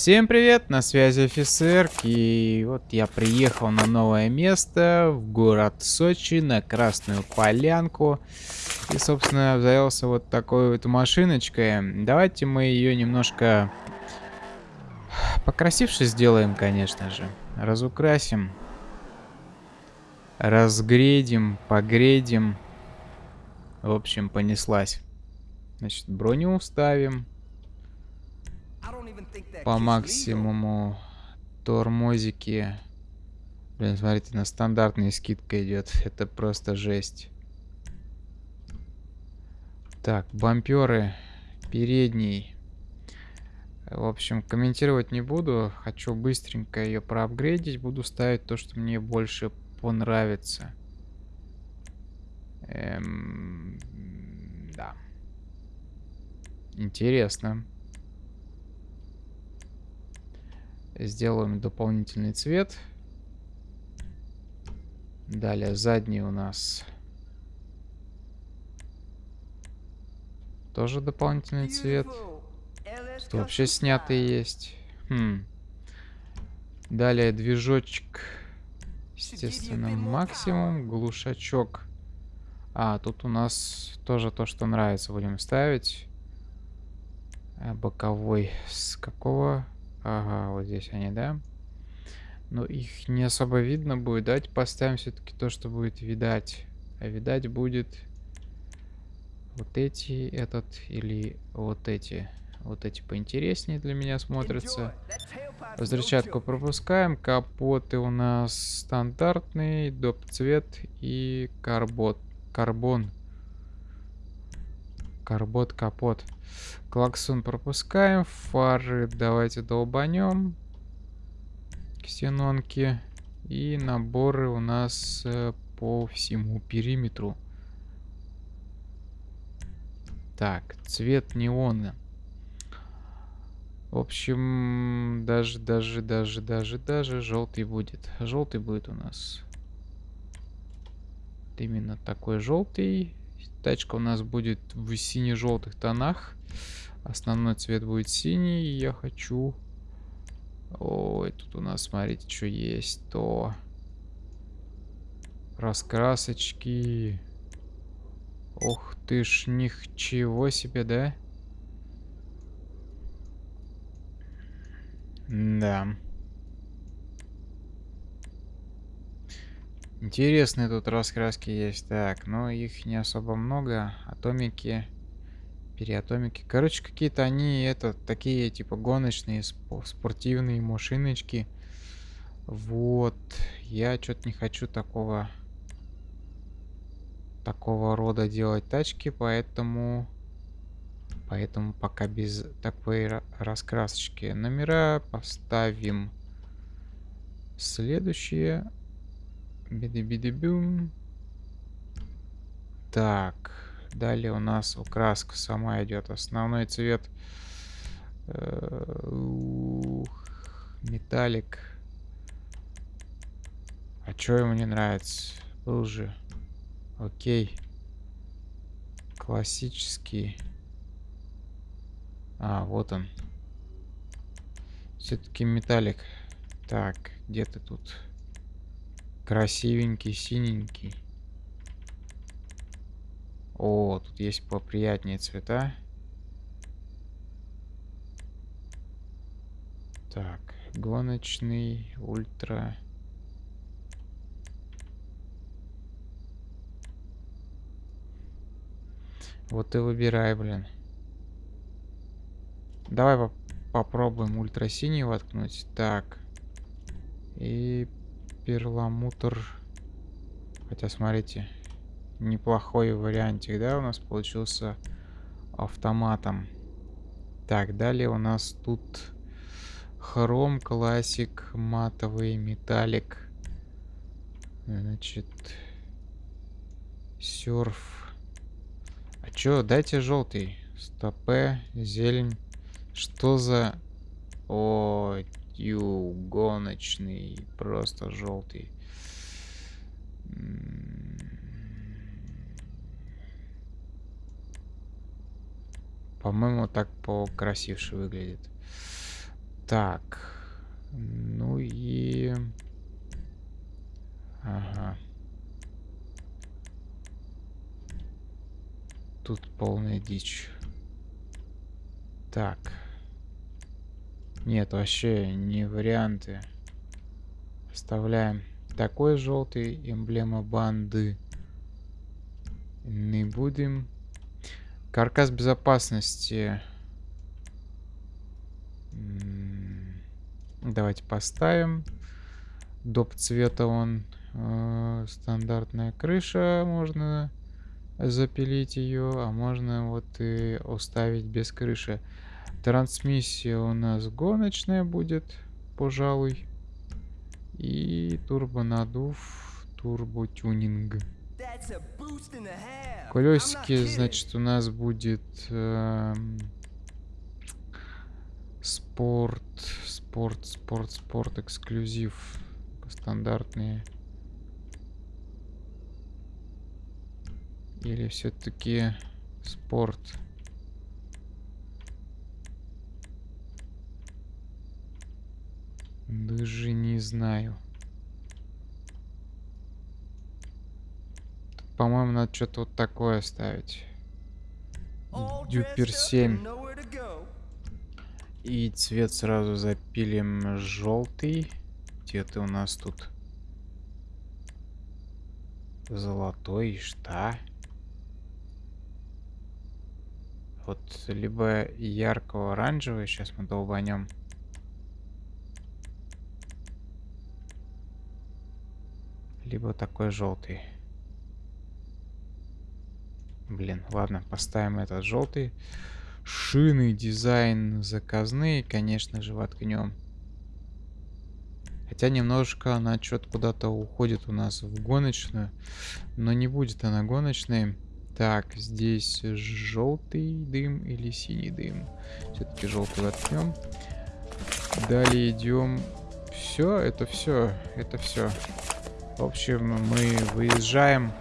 Всем привет, на связи офицер, и вот я приехал на новое место, в город Сочи, на Красную Полянку. И, собственно, обзавелся вот такой вот машиночкой. Давайте мы ее немножко покрасивше сделаем, конечно же. Разукрасим. Разгредим, погредим. В общем, понеслась. Значит, броню уставим по максимуму тормозики. Блин, смотрите, на стандартная скидка идет. Это просто жесть. Так, бамперы. Передний. В общем, комментировать не буду. Хочу быстренько ее проапгрейдить. Буду ставить то, что мне больше понравится. Эм, да. Интересно. Сделаем дополнительный цвет. Далее задний у нас тоже дополнительный цвет. Что вообще снятый есть. Хм. Далее движочек. Естественно, максимум. Глушачок. А, тут у нас тоже то, что нравится, будем ставить. А, боковой с какого Ага, вот здесь они, да? Но их не особо видно будет. Давайте поставим все-таки то, что будет видать. А видать будет вот эти, этот или вот эти. Вот эти поинтереснее для меня смотрятся. Взрывчатку пропускаем. Капоты у нас стандартный, доп цвет и карбот. Карбон. Карбот, капот. Клаксон пропускаем. Фары давайте долбанем. Ксенонки. И наборы у нас э, по всему периметру. Так, цвет неона. В общем, даже, даже, даже, даже, даже желтый будет. Желтый будет у нас. Именно такой желтый. Тачка у нас будет в сине-желтых тонах. Основной цвет будет синий. Я хочу... Ой, тут у нас, смотрите, что есть. То... Раскрасочки. Ох ты ж, ничего себе, да? Да. Интересные тут раскраски есть. Так, но их не особо много. Атомики, переатомики. Короче, какие-то они, это, такие, типа, гоночные, спортивные машиночки. Вот. Я что-то не хочу такого... Такого рода делать тачки, поэтому... Поэтому пока без такой раскрасочки. Номера поставим следующие. Биди-биди-бюм. Так. Далее у нас украска сама идет. Основной цвет. Э, металлик. А что ему не нравится? Был же. Окей. Классический. А, вот он. Все-таки металлик. Так, где ты тут? Красивенький, синенький. О, тут есть поприятнее цвета. Так, гоночный, ультра. Вот и выбирай, блин. Давай по попробуем ультрасиний воткнуть. Так. И перламутр. Хотя, смотрите, неплохой вариантик, да, у нас получился автоматом. Так, далее у нас тут хром, классик, матовый, металлик. Значит, серф. А чё, дайте желтый. Стопе, зелень. Что за... О, ю, гоночный, просто желтый. По-моему, так покрасивше выглядит. Так. Ну и... Ага. Тут полная дичь. Так. Нет, вообще не варианты. Вставляем такой желтый, эмблема банды. Не будем. Каркас безопасности. Давайте поставим. Доп цвета он э, стандартная крыша. Можно запилить ее, а можно вот и оставить без крыши. Трансмиссия у нас гоночная будет, пожалуй. И турбонадув, турботюнинг. Колесики, значит, у нас будет э, спорт, спорт, спорт, спорт, эксклюзив, стандартные. Или все-таки спорт? Даже не знаю. По-моему, надо что-то вот такое ставить. Дюпер 7. И цвет сразу запилим желтый. Где ты у нас тут? Золотой, что? Вот либо яркого оранжевый, сейчас мы долбанем. Либо такой желтый. Блин, ладно, поставим этот желтый. Шины, дизайн заказные, конечно же, воткнем. Хотя немножко она что-то куда-то уходит у нас в гоночную. Но не будет она гоночной. Так, здесь желтый дым или синий дым. Все-таки желтый воткнем. Далее идем. Все, это все, это все. В общем, мы выезжаем